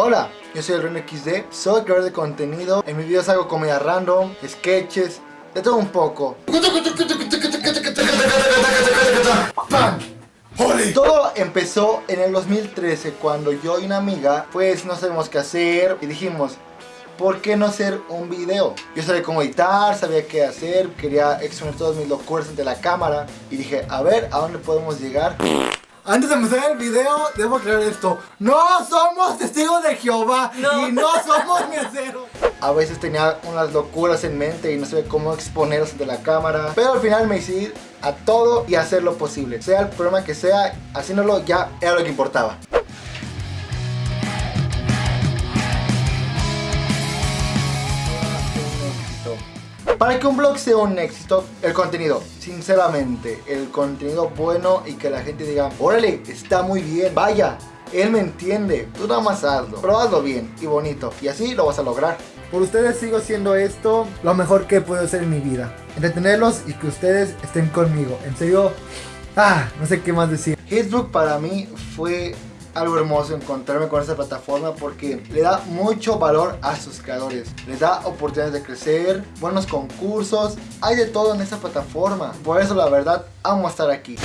Hola, yo soy el Reno XD, soy creador de contenido, en mis videos hago comedia random, sketches, de todo un poco. Todo empezó en el 2013 cuando yo y una amiga pues no sabemos qué hacer y dijimos ¿Por qué no hacer un video? Yo sabía cómo editar, sabía qué hacer, quería exponer todas mis locuras ante la cámara y dije, a ver, ¿a dónde podemos llegar? Antes de empezar el video, debo aclarar esto. No somos testigos de Jehová y no somos meseros. A veces tenía unas locuras en mente y no sabía cómo exponerlas ante la cámara. Pero al final me decidí a todo y hacer lo posible. Sea el problema que sea, haciéndolo ya era lo que importaba. Para que un blog sea un éxito, el contenido, sinceramente, el contenido bueno y que la gente diga, órale, está muy bien, vaya, él me entiende, tú nada más hazlo, pero hazlo bien y bonito, y así lo vas a lograr. Por ustedes sigo haciendo esto lo mejor que puedo hacer en mi vida. Entretenerlos y que ustedes estén conmigo. En serio, ah, no sé qué más decir. Facebook para mí fue algo hermoso encontrarme con esta plataforma porque le da mucho valor a sus creadores. Les da oportunidades de crecer, buenos concursos, hay de todo en esta plataforma. Por eso la verdad amo estar aquí.